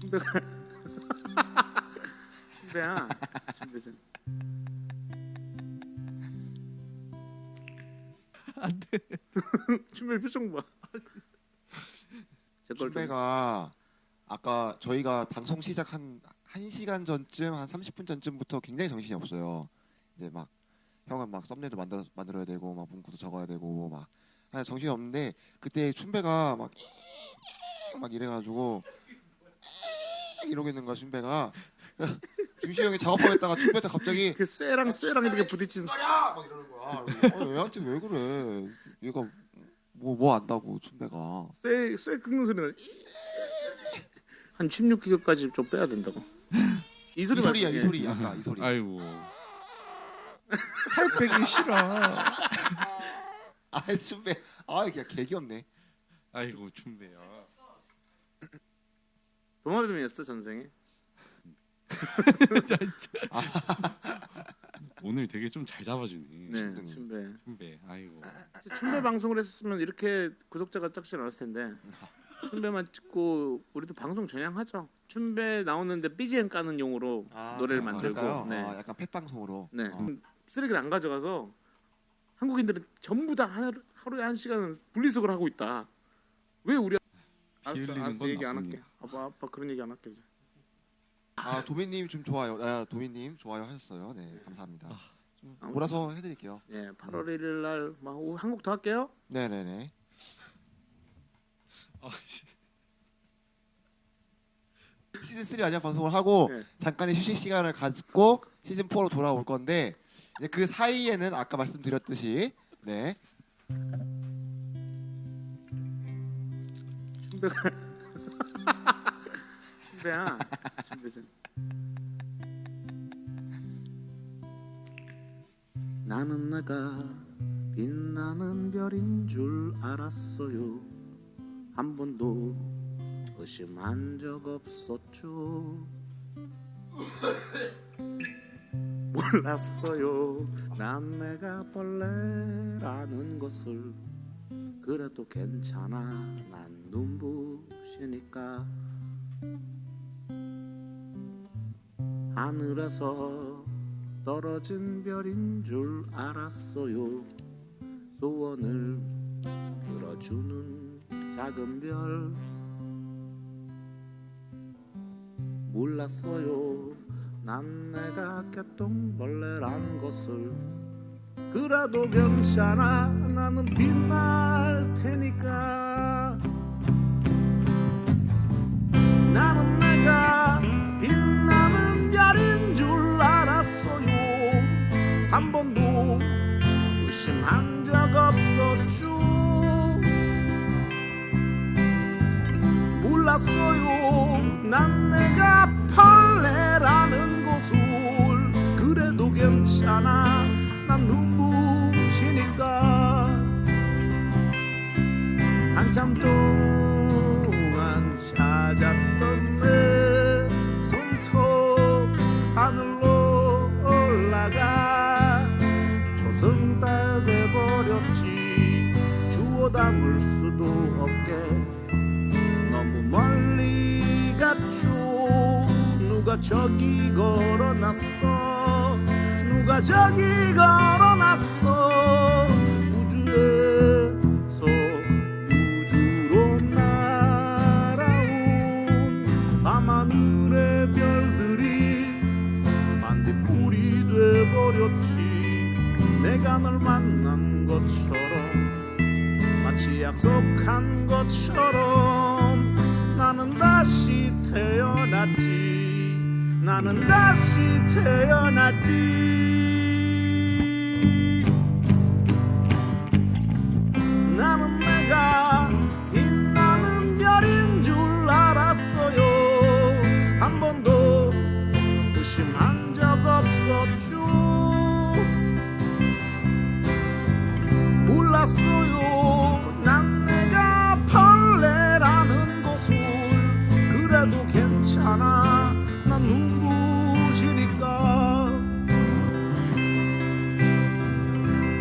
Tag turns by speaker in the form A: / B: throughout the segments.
A: 춘배가 춘배야 춘배전
B: 안돼.
A: 춘배 표정 봐.
C: 춘배가 아까 저희가 방송 시작 한 1시간 전쯤 한 30분 전쯤부터 굉장히 정신이 없어요. 이제 막 형은 막 썸네일도 만들어 만들어야 되고 막 문구도 적어야 되고 막 아니, 정신이 없는데 그때 춘배가 막 막 이래가지고 이러고 있는 거야 춘배가 준시 형이 작업하겠다가 춘배한테 갑자기
A: 그 쇠랑 쇠랑 이렇게 부딪히는
C: 야! 막 이러는 거야. 어, 얘한테 왜 그래? 얘가 뭐 뭐 안다고 춘배가.
A: 쇠, 쇠 긁는 소리가 한 16기가까지 좀 빼야 된다고.
C: 이이
A: 소리
C: 소리야
A: 말씀-
C: 이 소리 아까 이 소리.
B: 아이고. 살 빼기 싫어.
C: 아 춘배 아 그냥 개귀엽네.
B: 아이고 춘배야.
A: 도마뱀이었어 전생에.
B: 자, 진짜. 오늘 되게 좀 잘 잡아주네.
A: 네. 춘배.
B: 춘배. 아이고.
A: 춘배 방송을 했었으면 이렇게 구독자가 적지 않았을 텐데 춘배만 찍고 우리도 방송 전향하죠. 춘배 나오는데 BGM 까는 용으로 노래를 만들고
C: 그럴까요?
A: 네.
C: 아, 약간 펫 방송으로.
A: 네.
C: 어.
A: 쓰레기를 안 가져가서 한국인들은 전부 다 하루, 하루에 한 시간은 분리수거를 하고 있다. 왜 우리 알았어, 알았어
B: 건
A: 얘기 안 할게. 아빠 아빠 그런 얘기 안 할게 이제.
C: 아 도민님 좀 좋아요. 아, 도민님 좋아요 하셨어요. 네 감사합니다.
A: 아무튼,
C: 몰아서 해드릴게요.
A: 예, 8월 1일 날한곡 더 할게요.
C: 네네네.
B: 아, 씨.
C: 시즌 3 아니야 방송을 하고
A: 네.
C: 잠깐의 휴식 시간을 갖고 시즌 4로 돌아올 건데 그 사이에는 아까 말씀드렸듯이 네.
A: 춘배가 춘배야 춘배전 나는 내가 빛나는 별인 줄 알았어요. 한 번도 의심한 적 없었죠 몰랐어요. 난 내가 벌레라는 것을 그래도 괜찮아. 난 눈부시니까. 하늘에서 떨어진 별인 줄 알았어요. 소원을 들어주는 작은 별. 몰랐어요 난 내가 개똥벌레란 것을 그래도 괜찮아 나는 빛날 테니까. 나는 내가 동안 찾았던 내 손톱 하늘로 올라가 조승달 돼버렸지. 주워 담을 수도 없게. 너무 멀리 갔죠. 누가 저기 걸어놨어? 누가 저기 걸어놨어 돼버렸지 내가 널 만난 것처럼 마치 약속한 것처럼 나는 다시 태어났지 나는 다시 태어났지 몰랐어요. 난 내가 벌레라는 것을 그래도 괜찮아. 난 눈부시니까.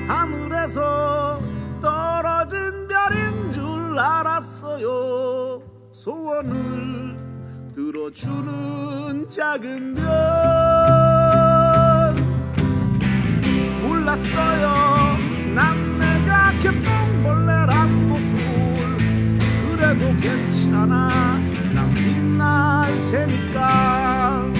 A: 하늘에서 떨어진 별인 줄 알았어 소원을 들어주는 작은 별 괜찮아 난 빛날 테니까.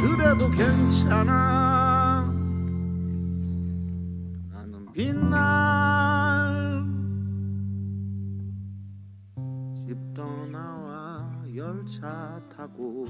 A: 그래도 괜찮아 빛날 집 떠나와 열차 타고